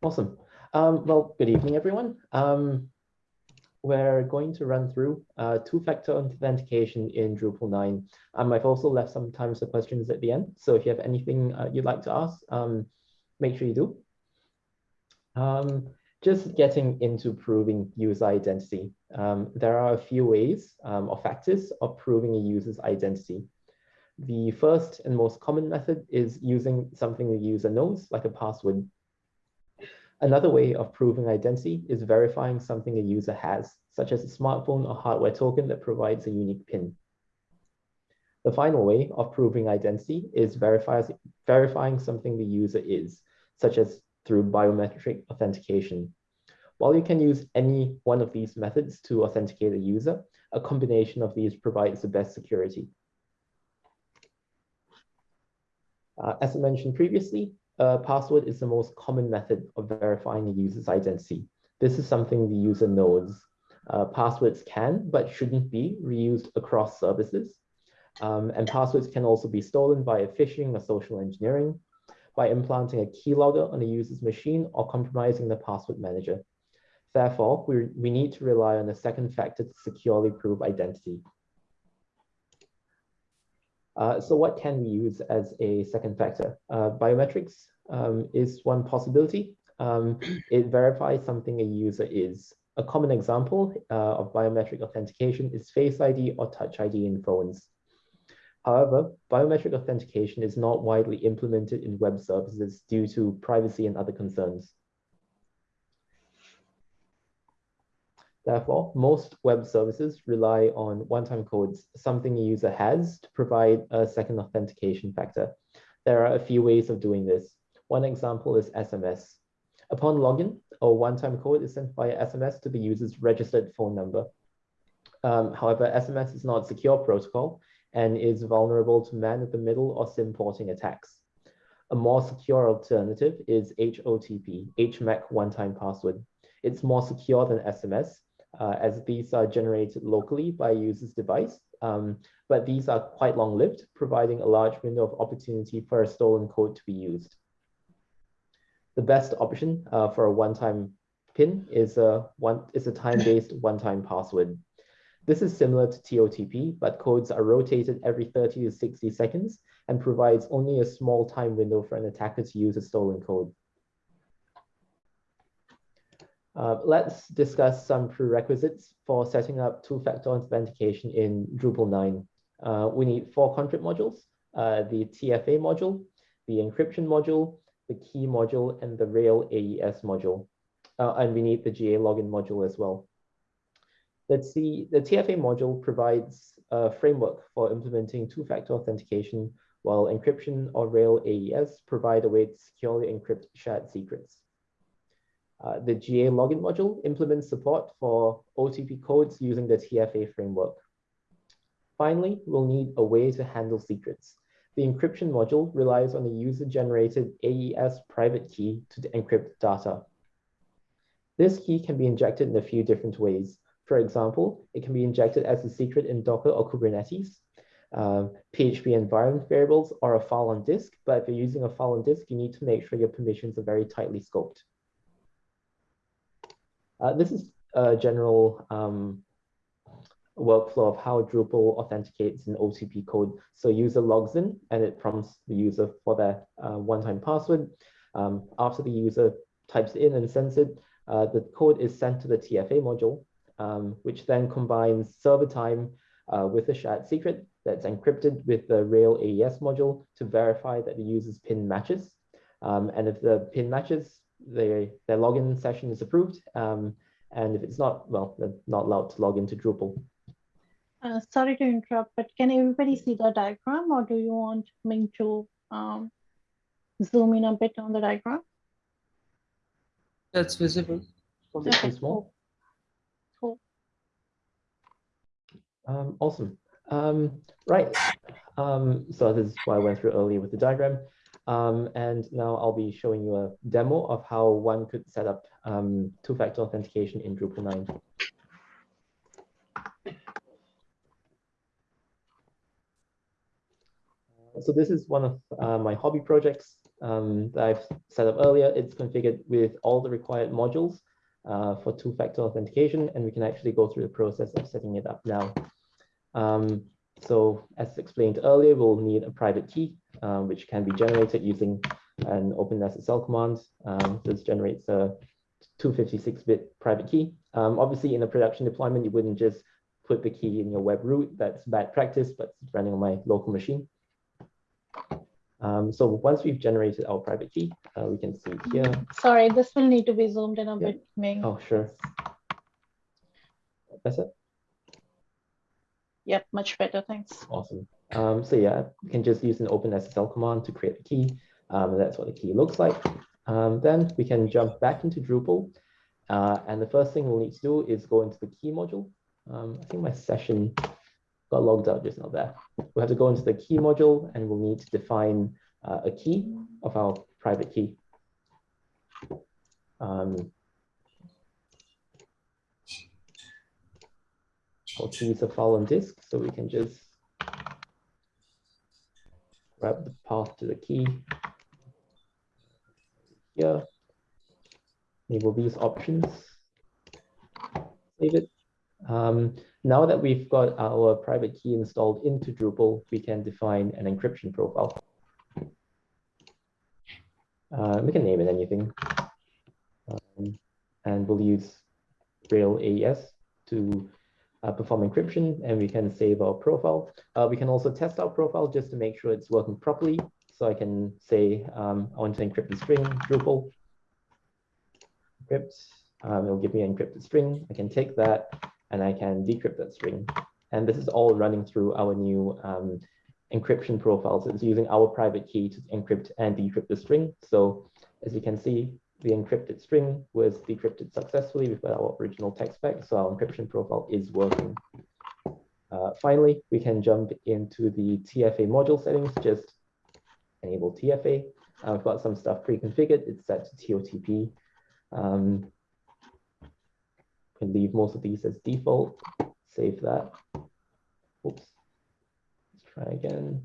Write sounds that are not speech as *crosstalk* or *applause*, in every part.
Awesome. Um, well, good evening, everyone. Um, we're going to run through uh, two-factor authentication in Drupal 9. Um, I've also left some time for questions at the end. So if you have anything uh, you'd like to ask, um, make sure you do. Um, just getting into proving user identity. Um, there are a few ways or factors of proving a user's identity. The first and most common method is using something the user knows, like a password. Another way of proving identity is verifying something a user has, such as a smartphone or hardware token that provides a unique PIN. The final way of proving identity is verifying something the user is, such as through biometric authentication. While you can use any one of these methods to authenticate a user, a combination of these provides the best security. Uh, as I mentioned previously, a password is the most common method of verifying a user's identity. This is something the user knows. Uh, passwords can, but shouldn't be, reused across services. Um, and passwords can also be stolen by phishing or social engineering, by implanting a keylogger on a user's machine or compromising the password manager. Therefore, we, we need to rely on a second factor to securely prove identity. Uh, so what can we use as a second factor? Uh, biometrics um, is one possibility. Um, *clears throat* it verifies something a user is. A common example uh, of biometric authentication is Face ID or Touch ID in phones. However, biometric authentication is not widely implemented in web services due to privacy and other concerns. Therefore, most web services rely on one-time codes, something a user has to provide a second authentication factor. There are a few ways of doing this. One example is SMS. Upon login, a one-time code is sent via SMS to the user's registered phone number. Um, however, SMS is not a secure protocol and is vulnerable to man-in-the-middle or SIM porting attacks. A more secure alternative is HOTP, HMAC one-time password. It's more secure than SMS uh, as these are generated locally by a user's device. Um, but these are quite long-lived, providing a large window of opportunity for a stolen code to be used. The best option uh, for a one-time PIN is a, one, is a time-based *coughs* one-time password. This is similar to TOTP, but codes are rotated every 30 to 60 seconds and provides only a small time window for an attacker to use a stolen code. Uh, let's discuss some prerequisites for setting up two-factor authentication in Drupal 9. Uh, we need four config modules, uh, the TFA module, the encryption module, the key module, and the Real AES module. Uh, and we need the GA login module as well. Let's see, the TFA module provides a framework for implementing two-factor authentication, while encryption or Real AES provide a way to securely encrypt shared secrets. Uh, the GA login module implements support for OTP codes using the TFA framework. Finally, we'll need a way to handle secrets. The encryption module relies on a user-generated AES private key to encrypt data. This key can be injected in a few different ways. For example, it can be injected as a secret in Docker or Kubernetes, uh, PHP environment variables, or a file on disk. But if you're using a file on disk, you need to make sure your permissions are very tightly scoped. Uh, this is a general um, workflow of how Drupal authenticates an OTP code. So user logs in and it prompts the user for their uh, one-time password. Um, after the user types in and sends it, uh, the code is sent to the TFA module, um, which then combines server time uh, with a shared secret that's encrypted with the Real AES module to verify that the user's PIN matches. Um, and if the PIN matches, their, their login session is approved. Um, and if it's not, well, they're not allowed to log into Drupal. Uh, sorry to interrupt, but can everybody see the diagram or do you want me to um, zoom in a bit on the diagram? That's visible. Okay, small. Cool. Um, awesome. Um, right. Um, so this is what I went through earlier with the diagram. Um, and now I'll be showing you a demo of how one could set up um, two-factor authentication in Drupal 9. So this is one of uh, my hobby projects. um, that I've set up earlier, it's configured with all the required modules uh, for two-factor authentication, and we can actually go through the process of setting it up now. Um, so as explained earlier, we'll need a private key, um, which can be generated using an OpenSSL command. Um, this generates a 256-bit private key. Um, obviously, in a production deployment, you wouldn't just put the key in your web root. That's bad practice, but it's running on my local machine. Um, so once we've generated our private key, uh, we can see here. Sorry, this will need to be zoomed in a Yeah. bit, Ming. Oh, sure. That's it. Yep, much better, thanks. Awesome. Um, so yeah, you can just use an OpenSSL command to create a key. Um, that's what the key looks like. Um, then we can jump back into Drupal. Uh, and the first thing we'll need to do is go into the key module. Um, I think my session got logged out just now there. We'll have to go into the key module and we'll need to define uh, a key of our private key. Key is a file on disk, so we can just grab the path to the key here. Enable these options. Save it. Um, now that we've got our private key installed into Drupal, we can define an encryption profile. Uh, we can name it anything. Um, and we'll use Real AES to uh, perform encryption and we can save our profile. Uh, we can also test our profile just to make sure it's working properly. So I can say um, I want to encrypt the string Drupal. Encrypt. Um, it'll give me an encrypted string. I can take that and I can decrypt that string. And this is all running through our new um, encryption profile. So it's using our private key to encrypt and decrypt the string. So as you can see, the encrypted string was decrypted successfully. Got our original text back, so our encryption profile is working. Uh, finally, we can jump into the TFA module settings, just enable TFA. Uh, we've got some stuff pre-configured. It's set to TOTP. Um, can leave most of these as default. Save that. Oops. Let's try again.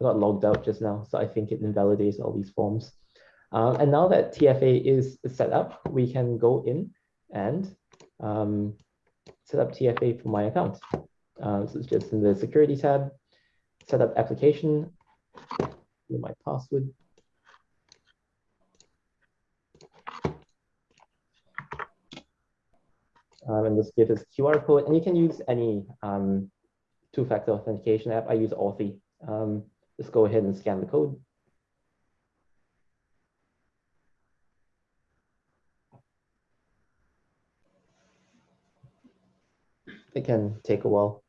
I got logged out just now, so I think it invalidates all these forms. Um, and now that TFA is set up, we can go in and um, set up TFA for my account. Uh, so it's just in the security tab, set up application, my password. Um, and this gives us QR code, and you can use any um, two-factor authentication app. I use Authy. Um, just go ahead and scan the code. It can take a while.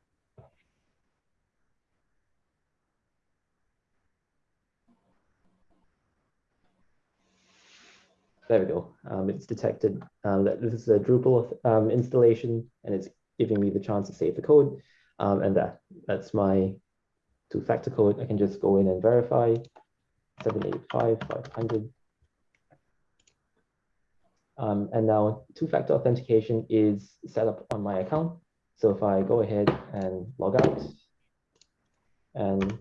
There we go. Um, it's detected um, that this is a Drupal um, installation and it's giving me the chance to save the code. Um, and that, that's my two-factor code. I can just go in and verify 785, 500. Um, and now two-factor authentication is set up on my account. So if I go ahead and log out and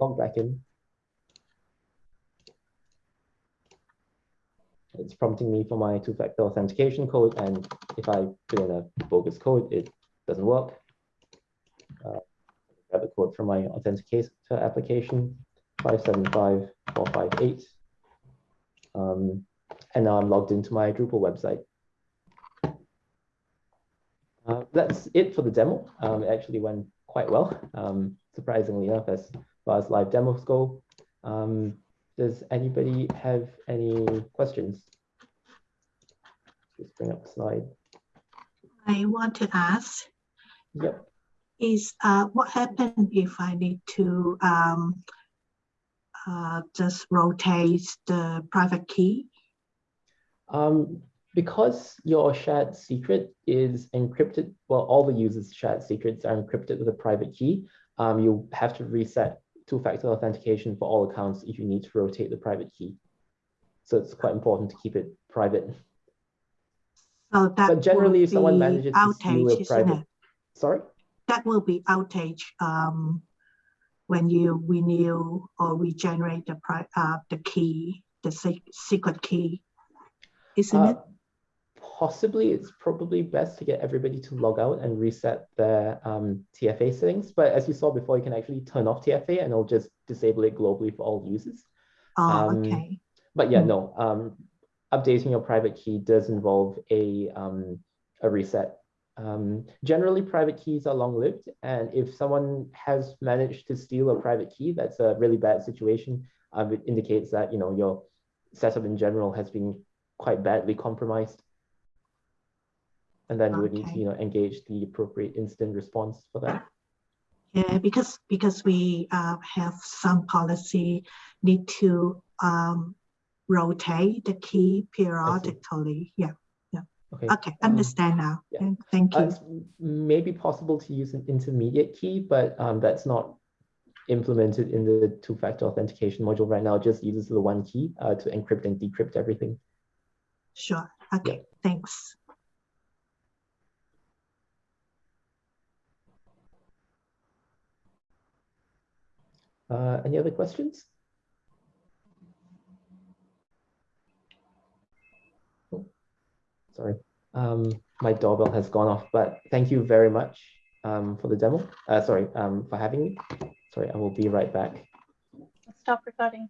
log back in, it's prompting me for my two-factor authentication code. And if I put in a bogus code, it doesn't work. Uh, grab the code from my authenticator application, 575458. Um, and now I'm logged into my Drupal website. Uh, that's it for the demo. Um, it actually went quite well, um, surprisingly enough, as far as live demos go. Um, does anybody have any questions? Just bring up the slide. I want to ask Yep. Is uh, what happened if I need to um, uh, just rotate the private key? Um, because your shared secret is encrypted, well, all the users' shared secrets are encrypted with a private key. Um, you have to reset two-factor authentication for all accounts if you need to rotate the private key. So it's quite important to keep it private. So that But generally, if someone manages to steal outage, a private, sorry? That will be outage um, when you renew or regenerate the pri- uh, the key, the se- secret key, isn't Uh, it? Possibly, it's probably best to get everybody to log out and reset their um, TFA settings. But as you saw before, you can actually turn off TFA and it'll just disable it globally for all users. Oh, um, okay. But yeah, Mm. no, um, updating your private key does involve a, um, a reset. Um, generally, private keys are long-lived, and if someone has managed to steal a private key, that's a really bad situation. Um, it indicates that you know your setup in general has been quite badly compromised, and then you would need to you know engage the appropriate incident response for that. Yeah, because because we uh, have some policy need to um, rotate the key periodically. Yeah. Okay. Okay. um, Understand now. Yeah. Thank- Thank Uh, you. it's maybe possible to use an intermediate key, but um, that's not implemented in the two-factor authentication module right now. It just uses the one key uh, to encrypt and decrypt everything. Sure. Okay. Thanks. Uh, any other questions? Oh, sorry, um, my doorbell has gone off, but thank you very much um, for the demo. Uh, sorry, um, for having me. Sorry, I will be right back. Stop recording.